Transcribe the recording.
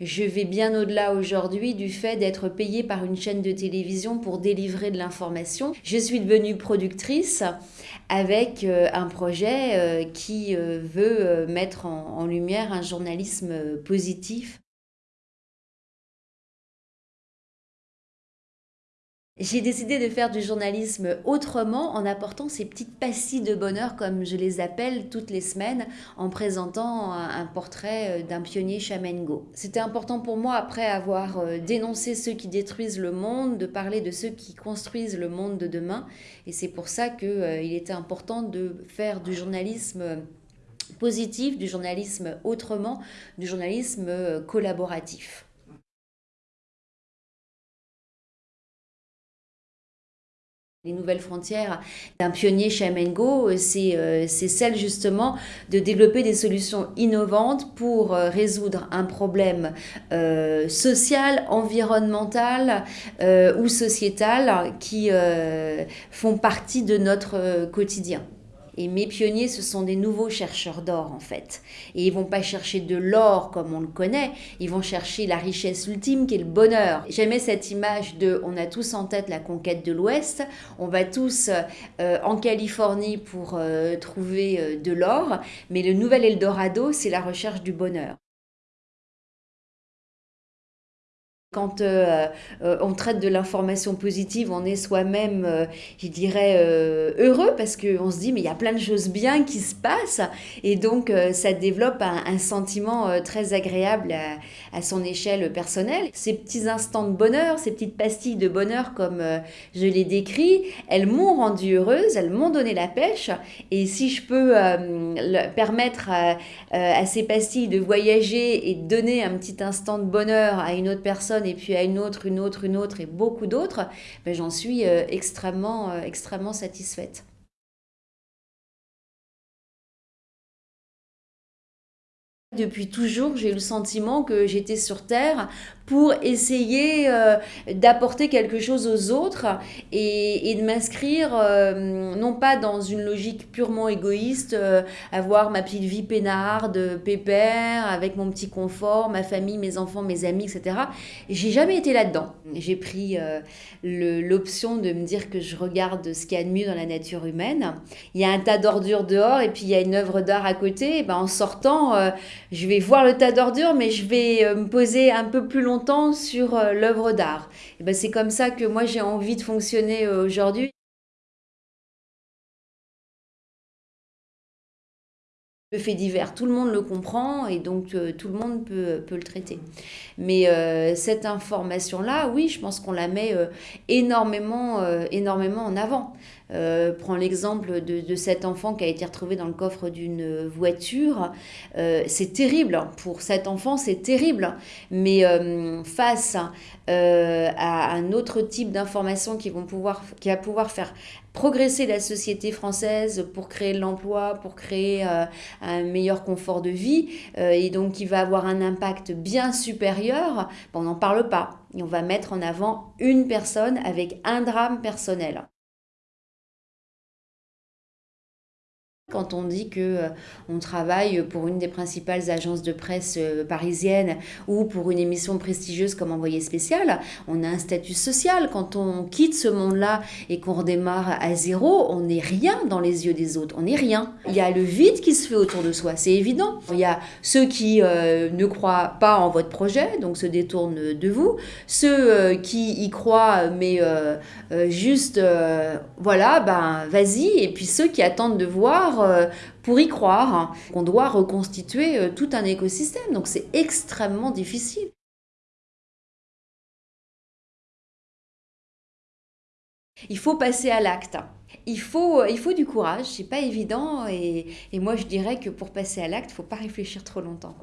Je vais bien au-delà aujourd'hui du fait d'être payée par une chaîne de télévision pour délivrer de l'information. Je suis devenue productrice avec euh, un projet euh, qui euh, veut mettre en lumière un journalisme positif J'ai décidé de faire du journalisme autrement en apportant ces petites pastilles de bonheur, comme je les appelle, toutes les semaines, en présentant un portrait euh, d'un pionnier Chamengo. C'était important pour moi, après avoir euh, dénoncé ceux qui détruisent le monde, de parler de ceux qui construisent le monde de demain. Et c'est pour ça qu'il euh, était important de faire du journalisme positif, du journalisme autrement, du journalisme collaboratif. Les nouvelles frontières d'un pionnier Chamengo, c'est euh, celle justement de développer des solutions innovantes pour euh, résoudre un problème euh, social, environnemental ou sociétal qui font partie de notre quotidien. Et mes pionniers, ce sont des nouveaux chercheurs d'or, en fait. Et ils vont pas chercher de l'or comme on le connaît, ils vont chercher la richesse ultime qui est le bonheur. J'aimais cette image de on a tous en tête la conquête de l'Ouest, on va tous euh, en Californie pour euh, trouver euh, de l'or, mais le nouvel Eldorado, c'est la recherche du bonheur. Quand euh, euh, on traite de l'information positive, on est soi-même, euh, je dirais, heureux parce qu'on se dit, mais il y a plein de choses bien qui se passent. Et donc, ça développe un, sentiment très agréable à, son échelle personnelle. Ces petits instants de bonheur, ces petites pastilles de bonheur, comme je l'ai décrit, elles m'ont rendue heureuse, elles m'ont donné la pêche. Et si je peux permettre à ces pastilles de voyager et de donner un petit instant de bonheur à une autre personne, et puis à une autre, une autre, une autre et beaucoup d'autres, ben, j'en suis euh, extrêmement, euh, extrêmement satisfaite. Depuis toujours, j'ai eu le sentiment que j'étais sur Terre pour essayer euh, d'apporter quelque chose aux autres et, de m'inscrire euh, non pas dans une logique purement égoïste, euh, avoir ma petite vie peinarde, pépère, avec mon petit confort, ma famille, mes enfants, mes amis, etc. J'ai jamais été là-dedans. J'ai pris l'option de me dire que je regarde ce qu'il y a de mieux dans la nature humaine. Il y a un tas d'ordures dehors et puis il y a une œuvre d'art à côté. Et ben, en sortant, je vais voir le tas d'ordures, mais je vais me poser un peu plus longtemps sur euh, l'œuvre d'art. Ben, c'est comme ça que moi j'ai envie de fonctionner euh, aujourd'hui. Le fait divers, tout le monde le comprend et donc euh, tout le monde peut, peut le traiter. Mais cette information-là, oui, je pense qu'on la met énormément, énormément en avant. Euh, prends l'exemple de, cet enfant qui a été retrouvé dans le coffre d'une voiture. Euh, c'est terrible. Pour cet enfant, c'est terrible. Mais euh, face à un autre type d'informations qui, vont pouvoir, qui va pouvoir faire progresser la société française pour créer de l'emploi, pour créer un meilleur confort de vie, et donc qui va avoir un impact bien supérieur, ben, on n'en parle pas. Et on va mettre en avant une personne avec un drame personnel. Quand on dit que euh, on travaille pour une des principales agences de presse euh, parisiennes ou pour une émission prestigieuse comme envoyé spécial, on a un statut social. Quand on quitte ce monde-là et qu'on redémarre à zéro, on n'est rien dans les yeux des autres. On n'est rien. Il y a le vide qui se fait autour de soi, c'est évident. Il y a ceux qui euh, ne croient pas en votre projet, donc se détournent de vous. Ceux qui y croient, mais juste, voilà, ben vas-y. Et puis ceux qui attendent de voir euh, pour y croire hein, qu'on doit reconstituer euh, tout un écosystème. Donc c'est extrêmement difficile. Il faut passer à l'acte. Il faut, il faut du courage, c'est pas évident. Et, moi, je dirais que pour passer à l'acte, il faut pas réfléchir trop longtemps.